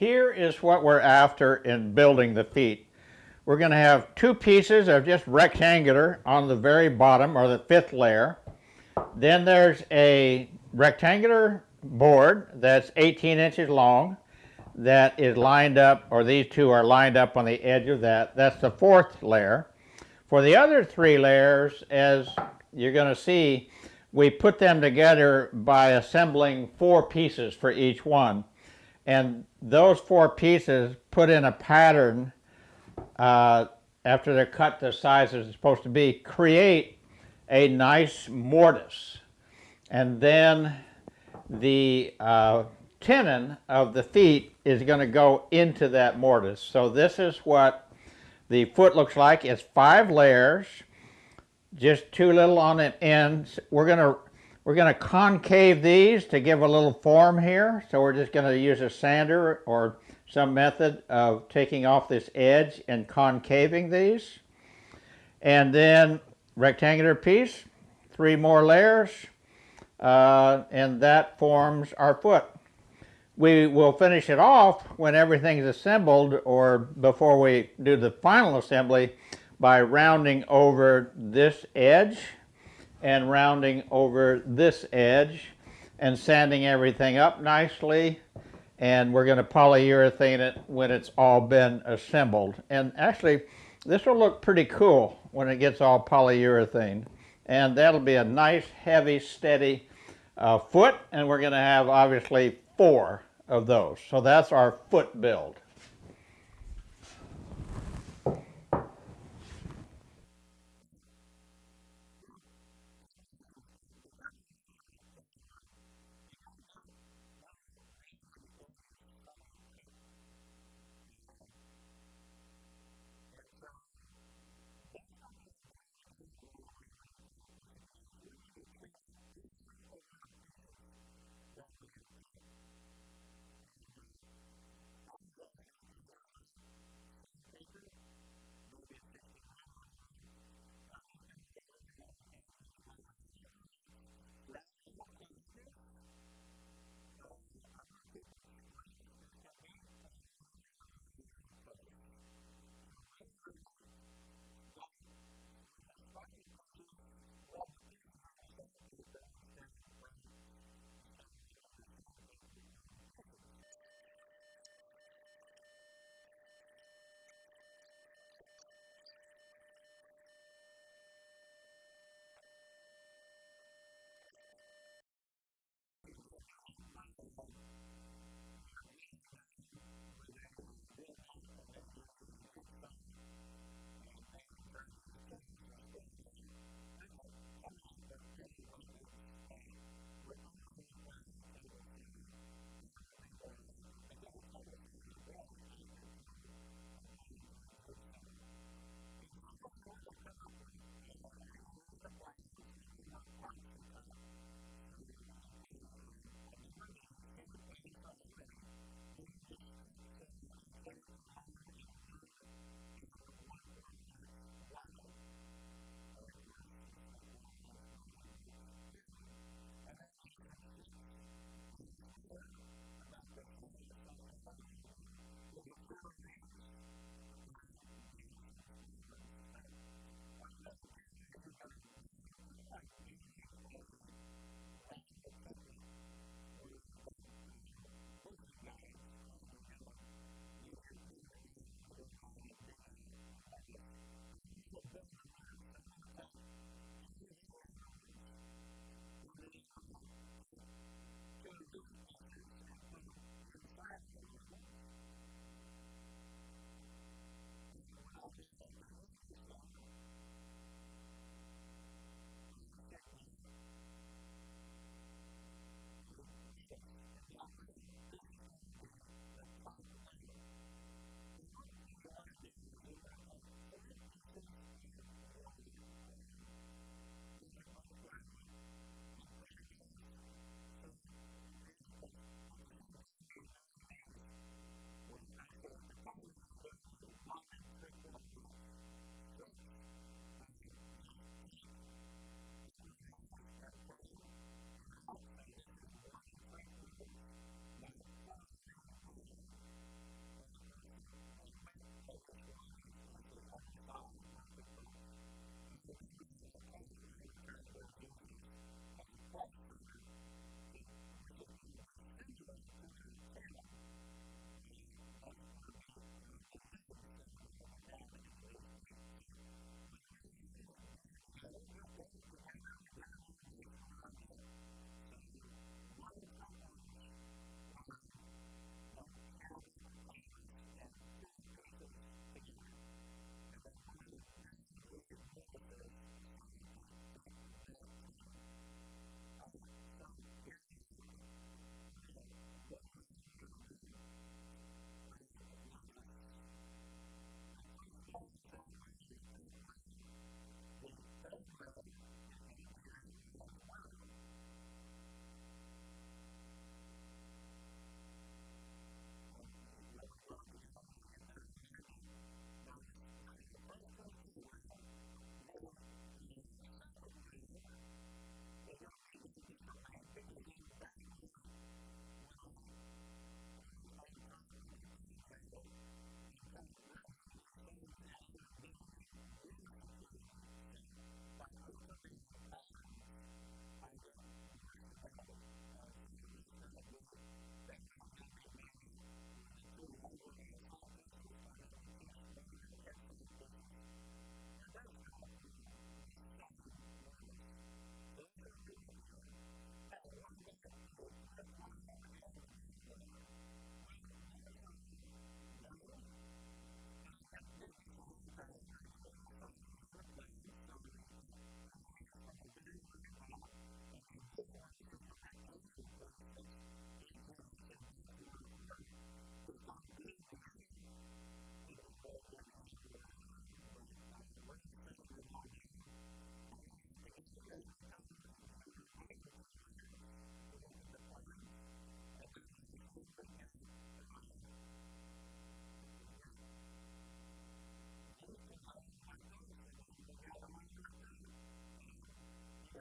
here is what we're after in building the feet. We're going to have two pieces of just rectangular on the very bottom or the fifth layer. Then there's a rectangular board that's 18 inches long that is lined up, or these two are lined up on the edge of that. That's the fourth layer. For the other three layers, as you're going to see, we put them together by assembling four pieces for each one. And those four pieces put in a pattern uh, after they're cut the size it's supposed to be, create a nice mortise. And then the uh, tenon of the feet is going to go into that mortise. So this is what the foot looks like. It's five layers, just too little on the ends. We're going to we're going to concave these to give a little form here. So we're just going to use a sander or some method of taking off this edge and concaving these. And then rectangular piece, three more layers, uh, and that forms our foot. We will finish it off when everything's assembled or before we do the final assembly by rounding over this edge and rounding over this edge and sanding everything up nicely. And we're going to polyurethane it when it's all been assembled. And actually this will look pretty cool when it gets all polyurethane and that'll be a nice heavy steady uh, foot. And we're going to have obviously four of those. So that's our foot build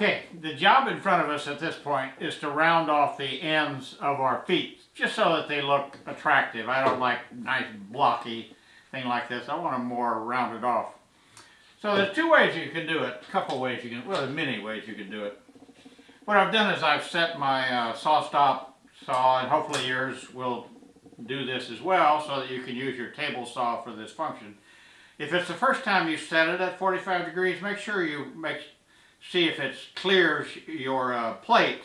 Okay, the job in front of us at this point is to round off the ends of our feet, just so that they look attractive. I don't like nice blocky thing like this. I want them more rounded off. So there's two ways you can do it, a couple ways you can, well, there's many ways you can do it. What I've done is I've set my uh, SawStop saw, and hopefully yours will do this as well, so that you can use your table saw for this function. If it's the first time you set it at 45 degrees, make sure you make see if it clears your uh, plate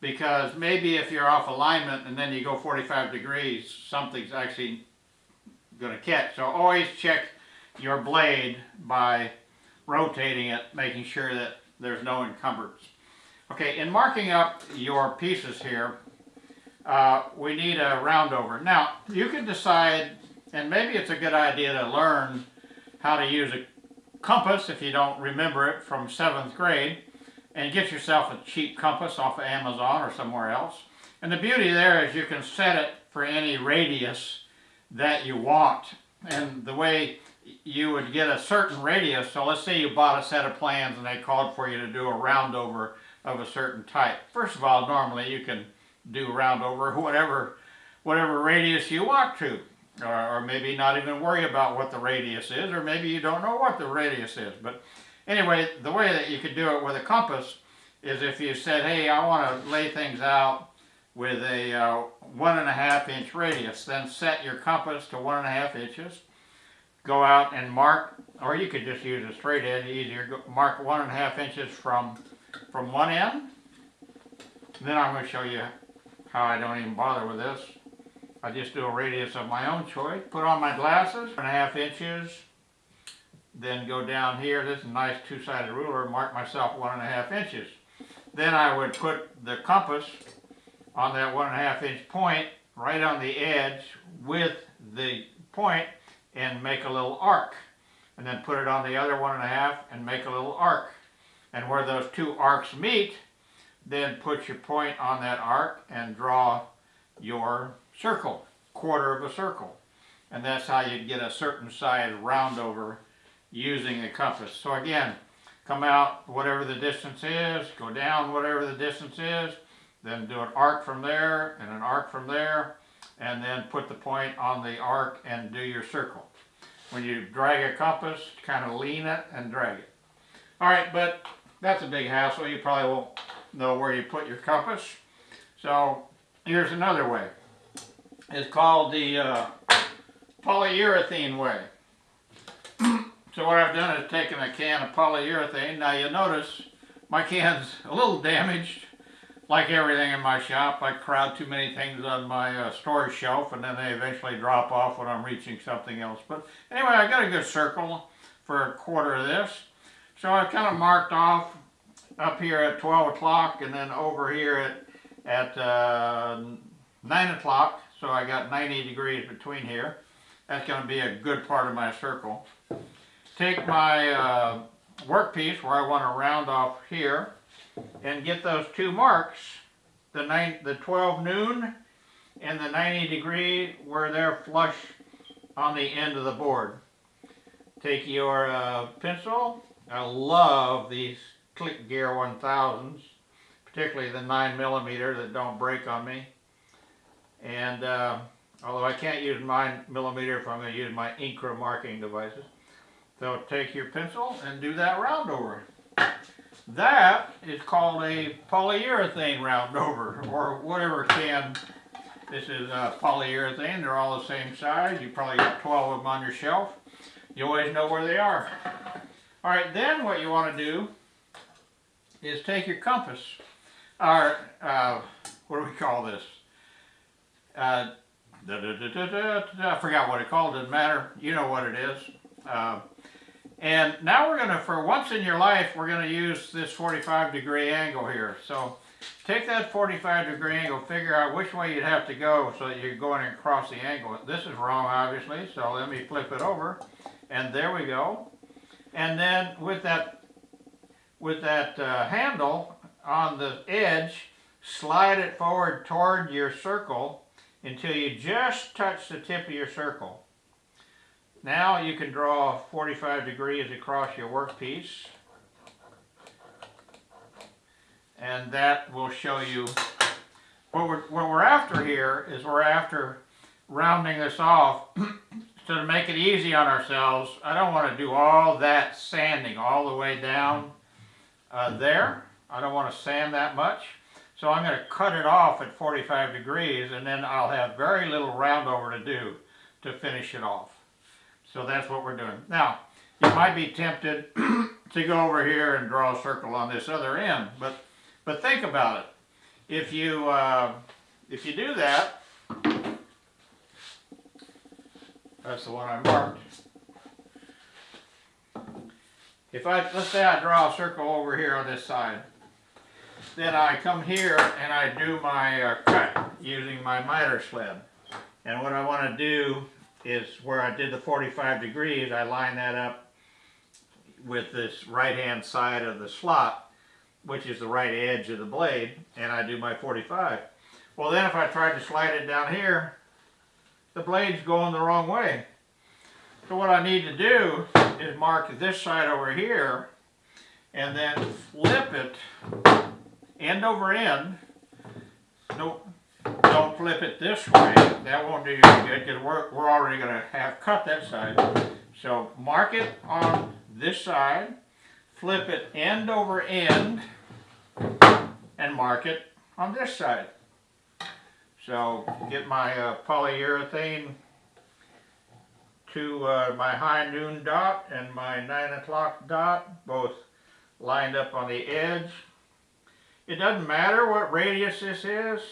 because maybe if you're off alignment and then you go 45 degrees, something's actually going to catch. So always check your blade by rotating it, making sure that there's no encumbrance. Okay, in marking up your pieces here, uh, we need a round over. Now, you can decide, and maybe it's a good idea to learn how to use a compass if you don't remember it from seventh grade and get yourself a cheap compass off of Amazon or somewhere else. And the beauty there is you can set it for any radius that you want. And the way you would get a certain radius, so let's say you bought a set of plans and they called for you to do a round over of a certain type. First of all, normally you can do round over whatever, whatever radius you want to or, or maybe not even worry about what the radius is, or maybe you don't know what the radius is. But anyway, the way that you could do it with a compass is if you said, hey, I want to lay things out with a uh, one and a half inch radius, then set your compass to one and a half inches, go out and mark, or you could just use a straight edge, easier, mark one and a half inches from, from one end. Then I'm going to show you how I don't even bother with this. I just do a radius of my own choice. Put on my glasses, and a half inches. Then go down here, this is a nice two-sided ruler, mark myself one and a half inches. Then I would put the compass on that one and a half inch point, right on the edge with the point and make a little arc. And then put it on the other one and a half and make a little arc. And where those two arcs meet, then put your point on that arc and draw your circle, quarter of a circle. And that's how you'd get a certain size round over using a compass. So again, come out whatever the distance is, go down whatever the distance is, then do an arc from there and an arc from there, and then put the point on the arc and do your circle. When you drag a compass, kind of lean it and drag it. All right, but that's a big hassle. You probably won't know where you put your compass. So here's another way is called the uh, polyurethane way. so what I've done is taken a can of polyurethane. Now you'll notice my can's a little damaged. Like everything in my shop, I crowd too many things on my uh, storage shelf and then they eventually drop off when I'm reaching something else. But anyway, I got a good circle for a quarter of this. So I kind of marked off up here at 12 o'clock and then over here at, at uh, 9 o'clock so I got 90 degrees between here. That's going to be a good part of my circle. Take my uh, workpiece where I want to round off here and get those two marks, the, nine, the 12 noon and the 90 degree where they're flush on the end of the board. Take your uh, pencil. I love these Click Gear 1000s, particularly the 9 millimeter that don't break on me. And uh, although I can't use my millimeter if I'm going to use my Incra marking devices. So take your pencil and do that round over. That is called a polyurethane round over or whatever can. This is uh, polyurethane. They're all the same size. You probably got 12 of them on your shelf. You always know where they are. All right, then what you want to do is take your compass, or uh, what do we call this? Uh, da, da, da, I forgot what it called, doesn't matter. You know what it is. Uh, and now we're going to, for once in your life, we're going to use this 45 degree angle here. So take that 45 degree angle, figure out which way you'd have to go so that you're going across the angle. This is wrong, obviously, so let me flip it over. And there we go. And then with that, with that uh, handle on the edge, slide it forward toward your circle until you just touch the tip of your circle. Now you can draw 45 degrees across your workpiece. and that will show you what we're, what we're after here is we're after rounding this off to make it easy on ourselves I don't want to do all that sanding all the way down uh, there I don't want to sand that much so I'm going to cut it off at 45 degrees and then I'll have very little round over to do to finish it off. So that's what we're doing. Now you might be tempted to go over here and draw a circle on this other end but but think about it. If you uh, if you do that, that's the one I marked. If I let's say I draw a circle over here on this side, then I come here and I do my uh, cut using my miter sled. And what I want to do is where I did the 45 degrees, I line that up with this right hand side of the slot which is the right edge of the blade, and I do my 45. Well then if I try to slide it down here, the blade's going the wrong way. So what I need to do is mark this side over here, and then flip it end over end. Don't, don't flip it this way. That won't do you any good because we're, we're already going to have cut that side. So mark it on this side, flip it end over end, and mark it on this side. So get my uh, polyurethane to uh, my high noon dot and my 9 o'clock dot, both lined up on the edge. It doesn't matter what radius this is.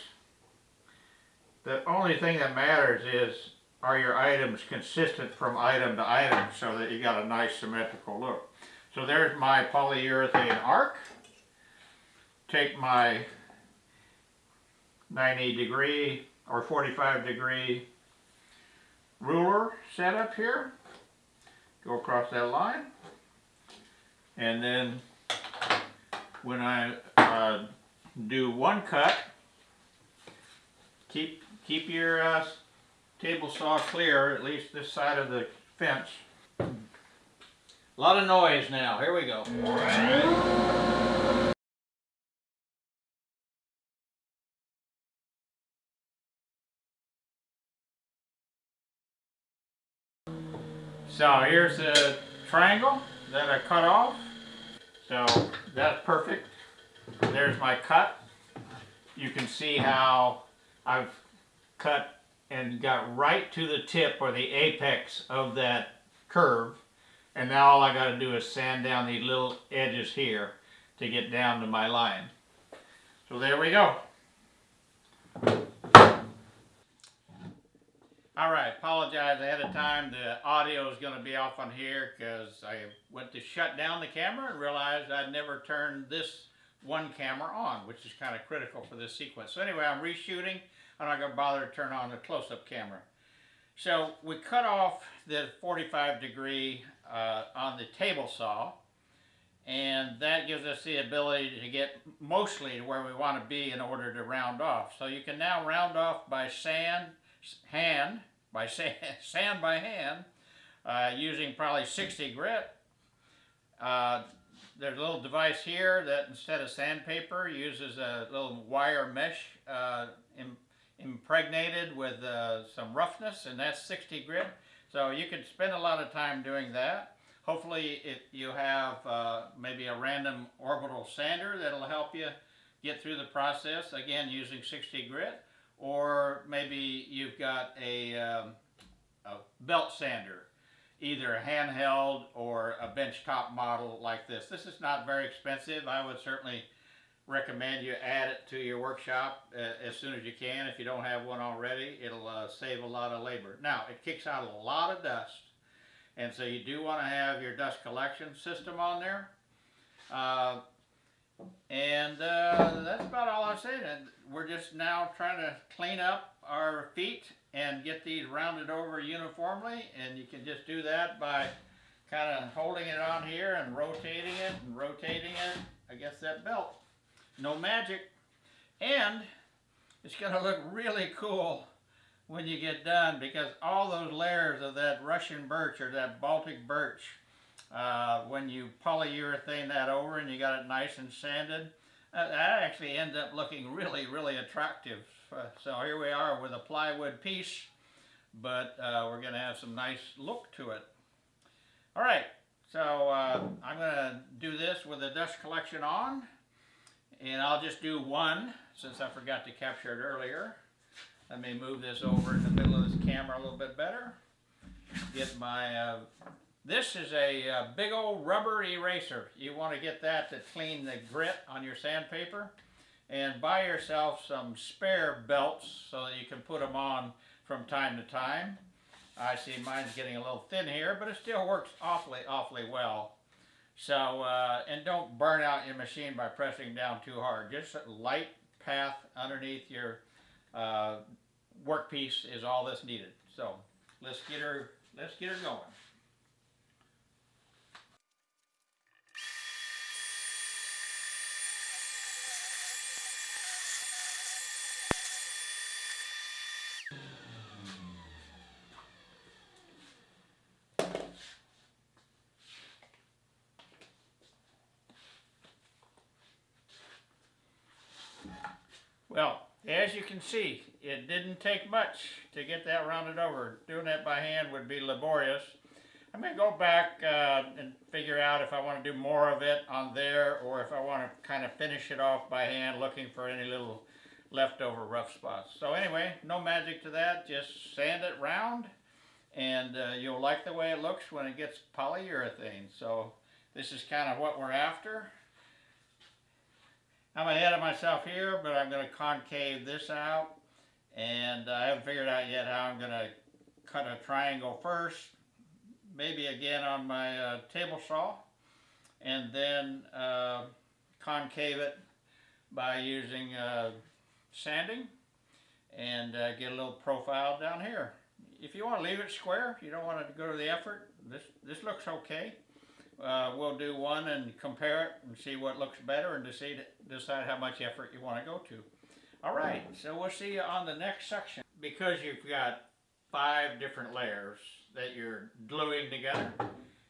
The only thing that matters is are your items consistent from item to item so that you got a nice symmetrical look. So there's my polyurethane arc take my 90 degree or 45 degree ruler set up here, go across that line, and then when I uh, do one cut, keep keep your uh, table saw clear, at least this side of the fence. A lot of noise now, here we go. So here's the triangle that I cut off. So that's perfect. There's my cut. You can see how I've cut and got right to the tip or the apex of that curve. And now all I got to do is sand down these little edges here to get down to my line. So there we go. All right, apologize ahead of time. The audio is going to be off on here because I went to shut down the camera and realized I'd never turned this one camera on, which is kind of critical for this sequence. So anyway, I'm reshooting. I'm not going to bother to turn on the close-up camera. So we cut off the 45 degree uh, on the table saw, and that gives us the ability to get mostly to where we want to be in order to round off. So you can now round off by sand, hand, by sand, sand by hand, uh, using probably 60 grit. Uh, there's a little device here that instead of sandpaper uses a little wire mesh uh, Im impregnated with uh, some roughness and that's 60 grit. So you can spend a lot of time doing that. Hopefully it, you have uh, maybe a random orbital sander that'll help you get through the process, again using 60 grit or maybe you've got a, um, a belt sander, either a handheld or a benchtop model like this. This is not very expensive. I would certainly recommend you add it to your workshop uh, as soon as you can. If you don't have one already, it'll uh, save a lot of labor. Now, it kicks out a lot of dust, and so you do want to have your dust collection system on there. Uh, and uh, that's about all I said. And we're just now trying to clean up our feet and get these rounded over uniformly. And you can just do that by kind of holding it on here and rotating it and rotating it against that belt. No magic. And it's going to look really cool when you get done because all those layers of that Russian birch or that Baltic birch uh, when you polyurethane that over and you got it nice and sanded, Uh, that actually ends up looking really, really attractive. Uh, so here we are with a plywood piece, but uh, we're going to have some nice look to it. All right, so uh, I'm going to do this with the dust collection on, and I'll just do one since I forgot to capture it earlier. Let me move this over in the middle of this camera a little bit better. Get my, uh, this is a uh, big old rubber eraser. You want to get that to clean the grit on your sandpaper. And buy yourself some spare belts so that you can put them on from time to time. I see mine's getting a little thin here, but it still works awfully, awfully well. So, uh, and don't burn out your machine by pressing down too hard. Just a light path underneath your uh, workpiece is all that's needed. So let's get her, let's get her going. Well, as you can see, it didn't take much to get that rounded over. Doing that by hand would be laborious. I'm going to go back uh, and figure out if I want to do more of it on there or if I want to kind of finish it off by hand looking for any little leftover rough spots. So anyway, no magic to that, just sand it round and uh, you'll like the way it looks when it gets polyurethane. So this is kind of what we're after. I'm ahead of myself here, but I'm going to concave this out. And I haven't figured out yet how I'm going to cut a triangle first. Maybe again on my uh, table saw. And then uh, concave it by using uh, sanding. And uh, get a little profile down here. If you want to leave it square, if you don't want to go to the effort, this, this looks okay uh, we'll do one and compare it and see what looks better and decide, decide how much effort you want to go to. All right, so we'll see you on the next section. Because you've got five different layers that you're gluing together,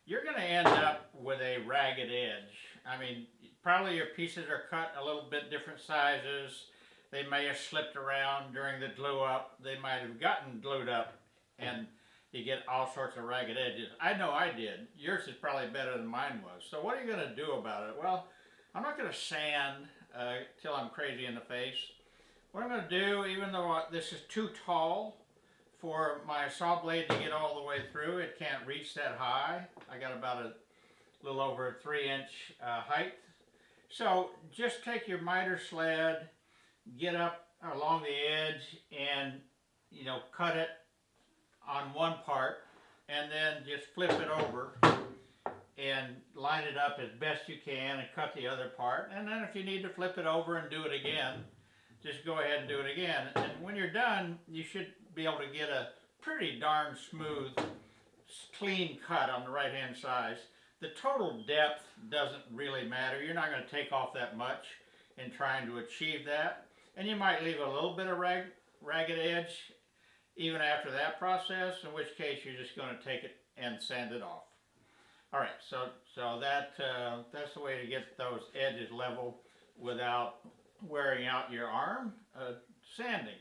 you're going to end up with a ragged edge. I mean, probably your pieces are cut a little bit different sizes. They may have slipped around during the glue up. They might have gotten glued up and you get all sorts of ragged edges. I know I did. Yours is probably better than mine was. So what are you going to do about it? Well, I'm not going to sand uh, till I'm crazy in the face. What I'm going to do, even though this is too tall for my saw blade to get all the way through, it can't reach that high. I got about a little over a three inch uh, height. So just take your miter sled, get up along the edge and, you know, cut it on one part and then just flip it over and line it up as best you can and cut the other part. And then if you need to flip it over and do it again, just go ahead and do it again. And when you're done, you should be able to get a pretty darn smooth, clean cut on the right hand side. The total depth doesn't really matter. You're not going to take off that much in trying to achieve that. And you might leave a little bit of rag, ragged edge even after that process, in which case you're just going to take it and sand it off. All right, so so that uh, that's the way to get those edges level without wearing out your arm. Uh, sanding.